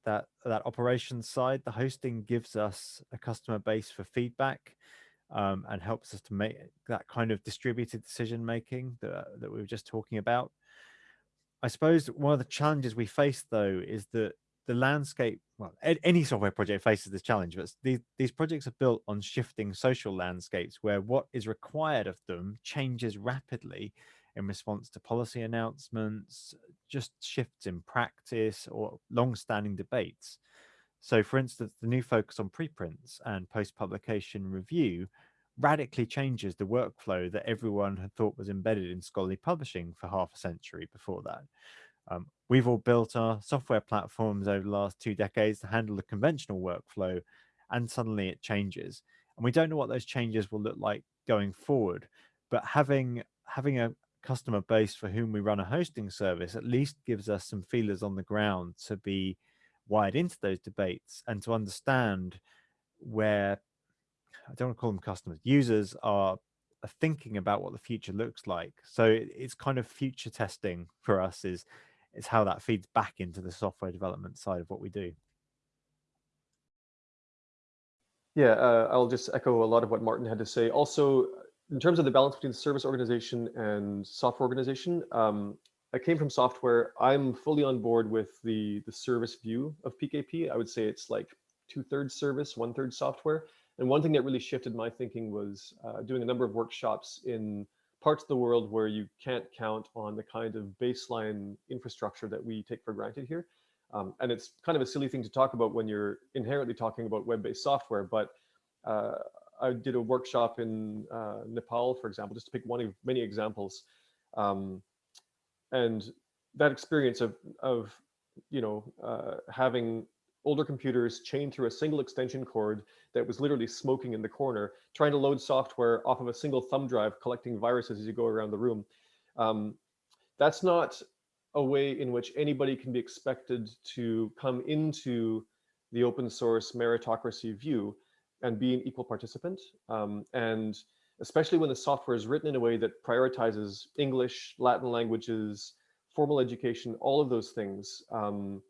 that that operations side, the hosting gives us a customer base for feedback um, and helps us to make that kind of distributed decision making that, that we were just talking about. I suppose one of the challenges we face though is that the landscape, well, any software project faces this challenge, but these, these projects are built on shifting social landscapes where what is required of them changes rapidly in response to policy announcements, just shifts in practice or long-standing debates. So for instance, the new focus on preprints and post-publication review radically changes the workflow that everyone had thought was embedded in scholarly publishing for half a century before that. Um, we've all built our software platforms over the last two decades to handle the conventional workflow, and suddenly it changes. And we don't know what those changes will look like going forward, but having having a, customer base for whom we run a hosting service at least gives us some feelers on the ground to be wired into those debates and to understand where I don't want to call them customers, users are, are thinking about what the future looks like. So it's kind of future testing for us is is how that feeds back into the software development side of what we do. Yeah, uh, I'll just echo a lot of what Martin had to say. Also, in terms of the balance between service organization and software organization, um, I came from software. I'm fully on board with the, the service view of PKP. I would say it's like two thirds service, one third software. And one thing that really shifted my thinking was uh, doing a number of workshops in parts of the world where you can't count on the kind of baseline infrastructure that we take for granted here. Um, and it's kind of a silly thing to talk about when you're inherently talking about web-based software, but uh, I did a workshop in uh, Nepal, for example, just to pick one of many examples. Um, and that experience of, of you know, uh, having older computers chained through a single extension cord that was literally smoking in the corner, trying to load software off of a single thumb drive, collecting viruses as you go around the room. Um, that's not a way in which anybody can be expected to come into the open source meritocracy view and be an equal participant. Um, and especially when the software is written in a way that prioritizes English, Latin languages, formal education, all of those things. Um,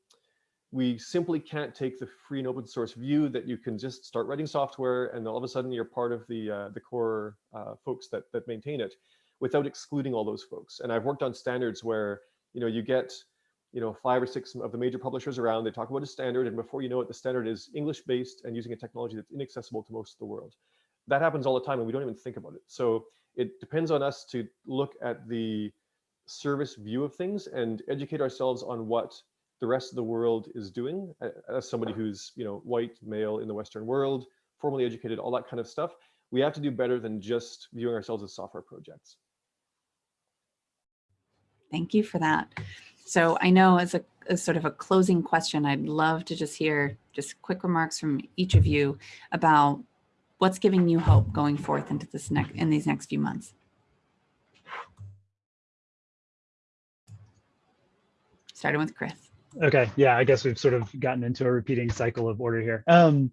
we simply can't take the free and open source view that you can just start writing software and all of a sudden you're part of the uh, the core uh, folks that that maintain it without excluding all those folks. And I've worked on standards where you know you get you know, five or six of the major publishers around. They talk about a standard, and before you know it, the standard is English-based and using a technology that's inaccessible to most of the world. That happens all the time, and we don't even think about it. So it depends on us to look at the service view of things and educate ourselves on what the rest of the world is doing. As somebody who's, you know, white, male in the Western world, formally educated, all that kind of stuff, we have to do better than just viewing ourselves as software projects. Thank you for that. So I know as a, as sort of a closing question, I'd love to just hear just quick remarks from each of you about what's giving you hope going forth into this next in these next few months. Starting with Chris. Okay, yeah, I guess we've sort of gotten into a repeating cycle of order here. Um,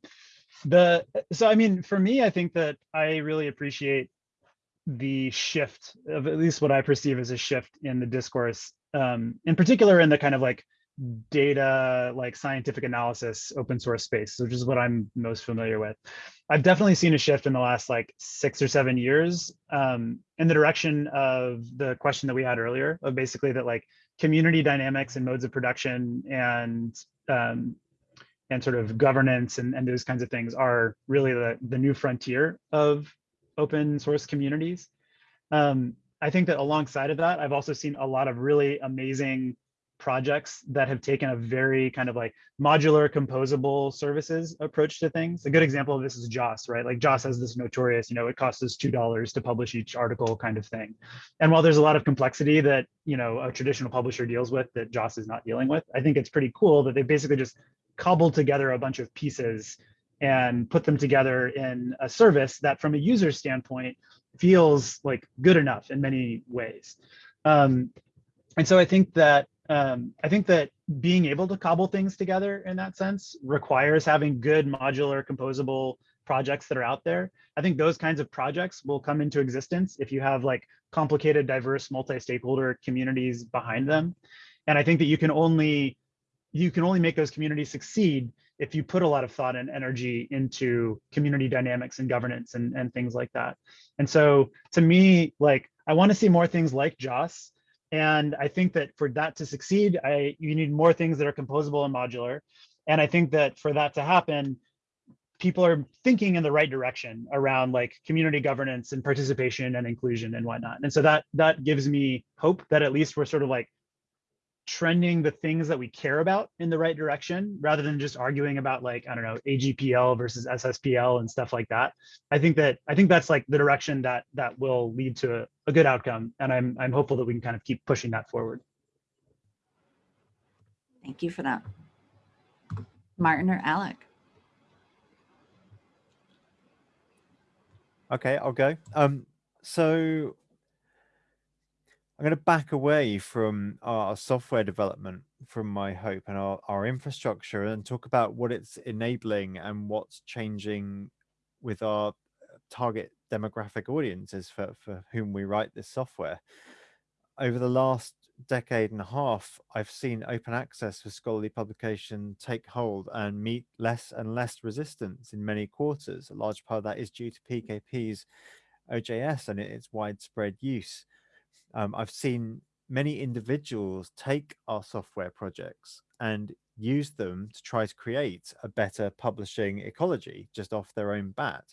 the so I mean, for me, I think that I really appreciate the shift of at least what I perceive as a shift in the discourse, um, in particular in the kind of like data, like scientific analysis, open source space, which is what I'm most familiar with. I've definitely seen a shift in the last like six or seven years um, in the direction of the question that we had earlier of basically that like community dynamics and modes of production and um, and sort of governance and, and those kinds of things are really the, the new frontier of open source communities. Um, I think that alongside of that, I've also seen a lot of really amazing projects that have taken a very kind of like modular composable services approach to things. A good example of this is JOSS, right? Like JOSS has this notorious, you know, it costs us $2 to publish each article kind of thing. And while there's a lot of complexity that, you know, a traditional publisher deals with that JOSS is not dealing with, I think it's pretty cool that they basically just cobbled together a bunch of pieces and put them together in a service that from a user standpoint feels like good enough in many ways. Um, and so I think that um, I think that being able to cobble things together in that sense requires having good modular composable projects that are out there. I think those kinds of projects will come into existence if you have like complicated, diverse, multi-stakeholder communities behind them. And I think that you can only you can only make those communities succeed if you put a lot of thought and energy into community dynamics and governance and, and things like that. And so to me, like I want to see more things like JOSS. And I think that for that to succeed, I you need more things that are composable and modular. And I think that for that to happen, people are thinking in the right direction around like community governance and participation and inclusion and whatnot. And so that that gives me hope that at least we're sort of like trending the things that we care about in the right direction rather than just arguing about like i don't know agpl versus sspl and stuff like that. I think that i think that's like the direction that that will lead to a, a good outcome and i'm i'm hopeful that we can kind of keep pushing that forward. Thank you for that. Martin or alec? Okay i'll go. Um so I'm going to back away from our software development, from my hope and our, our infrastructure and talk about what it's enabling and what's changing with our uh, target demographic audiences for, for whom we write this software. Over the last decade and a half, I've seen open access for scholarly publication take hold and meet less and less resistance in many quarters. A large part of that is due to PKP's OJS and its widespread use um, I've seen many individuals take our software projects and use them to try to create a better publishing ecology just off their own bat.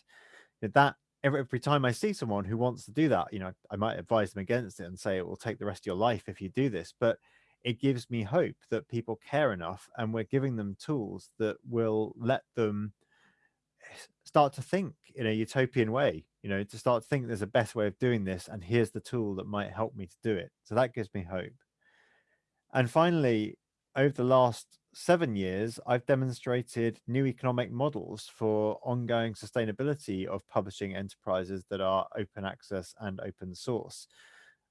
That every, every time I see someone who wants to do that, you know, I might advise them against it and say it will take the rest of your life if you do this, but it gives me hope that people care enough and we're giving them tools that will let them start to think in a utopian way you know to start to think there's a best way of doing this and here's the tool that might help me to do it. So that gives me hope. And finally over the last seven years i've demonstrated new economic models for ongoing sustainability of publishing enterprises that are open access and open source.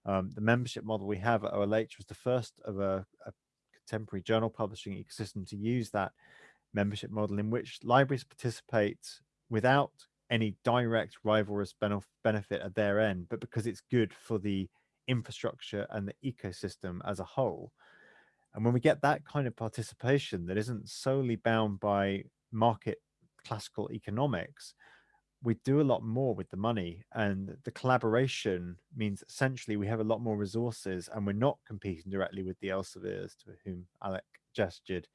Um, the membership model we have at OLH was the first of a, a contemporary journal publishing ecosystem to use that membership model in which libraries participate without any direct rivalrous benefit at their end, but because it's good for the infrastructure and the ecosystem as a whole. And when we get that kind of participation that isn't solely bound by market classical economics, we do a lot more with the money and the collaboration means essentially we have a lot more resources and we're not competing directly with the Elsevier's to whom Alec gestured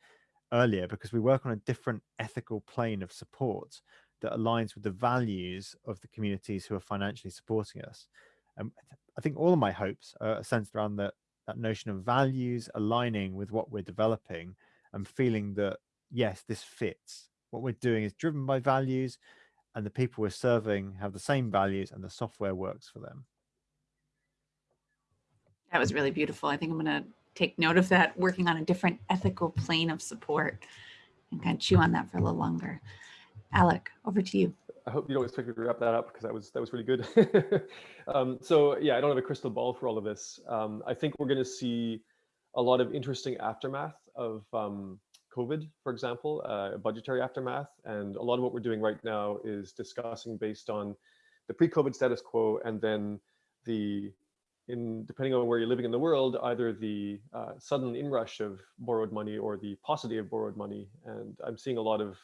earlier because we work on a different ethical plane of support that aligns with the values of the communities who are financially supporting us. Um, and I think all of my hopes are centered around that, that notion of values aligning with what we're developing and feeling that, yes, this fits. What we're doing is driven by values and the people we're serving have the same values and the software works for them. That was really beautiful. I think I'm going to take note of that, working on a different ethical plane of support and kind of chew on that for a little longer. Alec, over to you. I hope you don't expect me to wrap that up because that was that was really good. um, so yeah, I don't have a crystal ball for all of this. Um, I think we're going to see a lot of interesting aftermath of um, COVID, for example, uh, budgetary aftermath. And a lot of what we're doing right now is discussing based on the pre-COVID status quo and then the, in depending on where you're living in the world, either the uh, sudden inrush of borrowed money or the paucity of borrowed money. And I'm seeing a lot of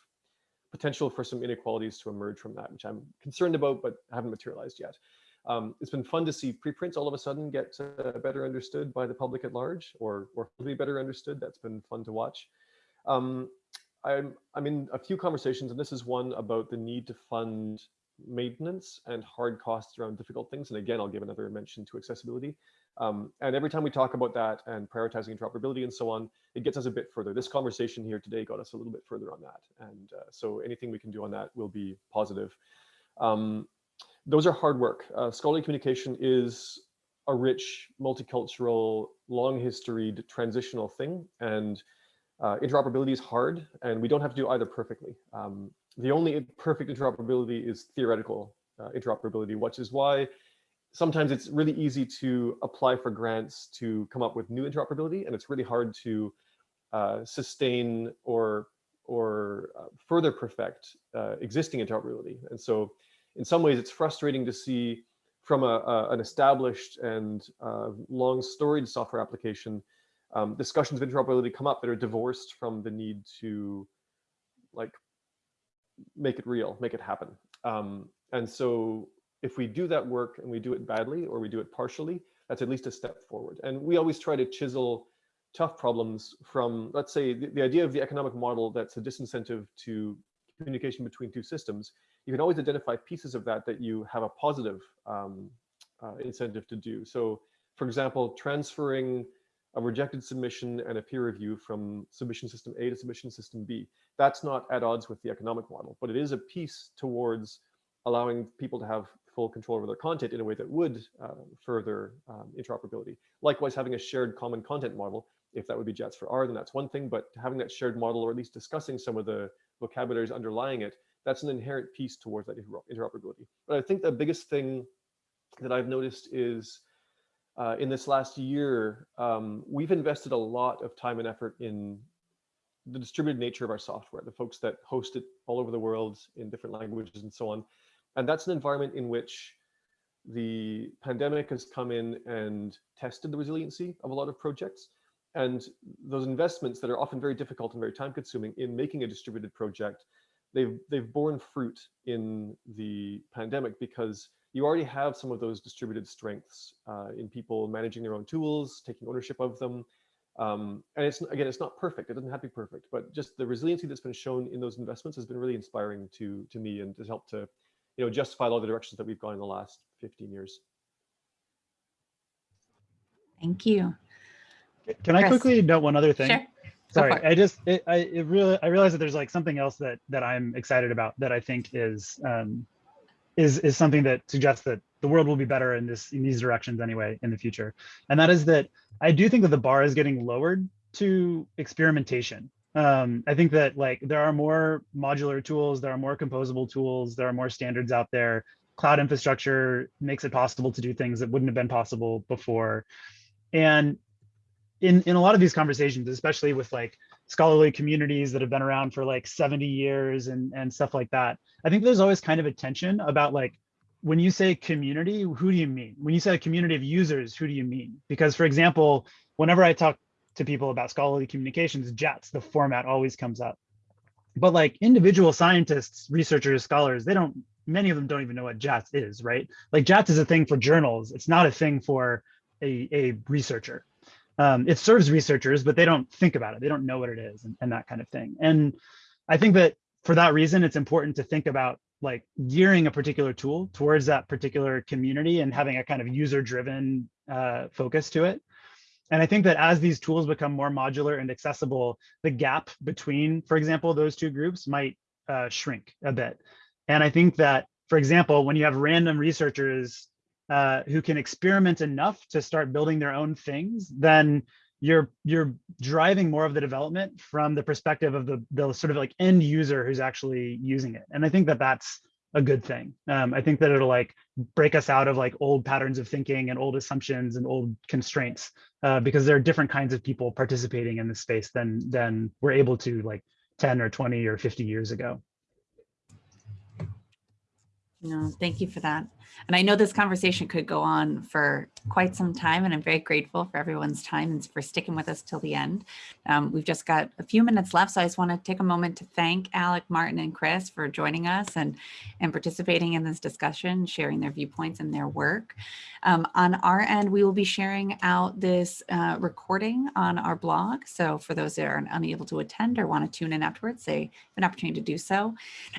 potential for some inequalities to emerge from that, which I'm concerned about, but haven't materialized yet. Um, it's been fun to see preprints all of a sudden get uh, better understood by the public at large or, or be better understood. That's been fun to watch. Um, I'm, I'm in a few conversations, and this is one about the need to fund maintenance and hard costs around difficult things. And again, I'll give another mention to accessibility. Um, and every time we talk about that and prioritizing interoperability and so on, it gets us a bit further. This conversation here today got us a little bit further on that. And uh, so anything we can do on that will be positive. Um, those are hard work. Uh, scholarly communication is a rich, multicultural, long historied transitional thing. And uh, interoperability is hard and we don't have to do either perfectly. Um, the only perfect interoperability is theoretical uh, interoperability, which is why sometimes it's really easy to apply for grants to come up with new interoperability and it's really hard to uh, sustain or or uh, further perfect uh, existing interoperability. And so in some ways it's frustrating to see from a, a an established and uh, long storied software application um, discussions of interoperability come up that are divorced from the need to like make it real, make it happen. Um, and so if we do that work and we do it badly or we do it partially, that's at least a step forward. And we always try to chisel tough problems from, let's say, the, the idea of the economic model that's a disincentive to communication between two systems. You can always identify pieces of that that you have a positive um, uh, incentive to do. So, for example, transferring a rejected submission and a peer review from submission system A to submission system B. That's not at odds with the economic model, but it is a piece towards allowing people to have full control over their content in a way that would uh, further um, interoperability. Likewise, having a shared common content model, if that would be JATS4R, then that's one thing, but having that shared model or at least discussing some of the vocabularies underlying it, that's an inherent piece towards that interoperability. But I think the biggest thing that I've noticed is uh, in this last year, um, we've invested a lot of time and effort in the distributed nature of our software, the folks that host it all over the world in different languages and so on. And that's an environment in which the pandemic has come in and tested the resiliency of a lot of projects. And those investments that are often very difficult and very time consuming in making a distributed project, they've, they've borne fruit in the pandemic because you already have some of those distributed strengths uh, in people managing their own tools, taking ownership of them. Um, and it's again, it's not perfect. It doesn't have to be perfect, but just the resiliency that's been shown in those investments has been really inspiring to to me and has helped to, you know, justify all the directions that we've gone in the last 15 years. Thank you. Can I quickly note one other thing? Sure. Sorry. I just it, I it really I realize that there's like something else that that I'm excited about that I think is um is is something that suggests that the world will be better in this in these directions anyway in the future, and that is that I do think that the bar is getting lowered to experimentation. Um, I think that like there are more modular tools, there are more composable tools, there are more standards out there. Cloud infrastructure makes it possible to do things that wouldn't have been possible before, and in in a lot of these conversations, especially with like scholarly communities that have been around for like 70 years and and stuff like that, I think there's always kind of a tension about like when you say community, who do you mean? When you say a community of users, who do you mean? Because for example, whenever I talk to people about scholarly communications, JATS, the format always comes up. But like individual scientists, researchers, scholars, they don't many of them don't even know what JATS is, right? Like JATS is a thing for journals. It's not a thing for a, a researcher. Um, it serves researchers, but they don't think about it. They don't know what it is and, and that kind of thing. And I think that for that reason, it's important to think about like gearing a particular tool towards that particular community and having a kind of user driven uh, focus to it. And I think that as these tools become more modular and accessible, the gap between, for example, those two groups might uh, shrink a bit. And I think that, for example, when you have random researchers uh, who can experiment enough to start building their own things, then you're you're driving more of the development from the perspective of the the sort of like end user who's actually using it. And I think that that's a good thing. Um, I think that it'll like break us out of like old patterns of thinking and old assumptions and old constraints uh, because there are different kinds of people participating in this space than than we're able to like 10 or 20 or 50 years ago. No, thank you for that. And I know this conversation could go on for quite some time, and I'm very grateful for everyone's time and for sticking with us till the end. Um, we've just got a few minutes left, so I just want to take a moment to thank Alec, Martin, and Chris for joining us and, and participating in this discussion, sharing their viewpoints and their work. Um, on our end, we will be sharing out this uh, recording on our blog. So for those that are unable to attend or want to tune in afterwards, they have an opportunity to do so.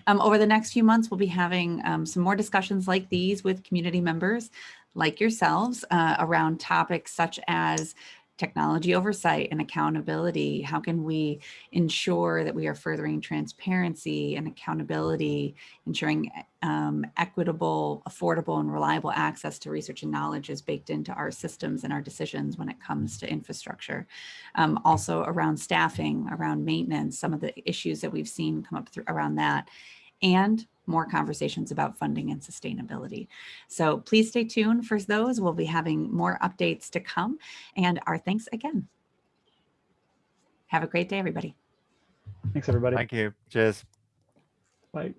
Um, over the next few months, we'll be having um, some more discussions like these with community members like yourselves uh, around topics such as technology oversight and accountability. How can we ensure that we are furthering transparency and accountability, ensuring um, equitable, affordable, and reliable access to research and knowledge is baked into our systems and our decisions when it comes to infrastructure. Um, also around staffing, around maintenance, some of the issues that we've seen come up through, around that, and more conversations about funding and sustainability. So please stay tuned for those. We'll be having more updates to come and our thanks again. Have a great day, everybody. Thanks, everybody. Thank you. Cheers. Bye.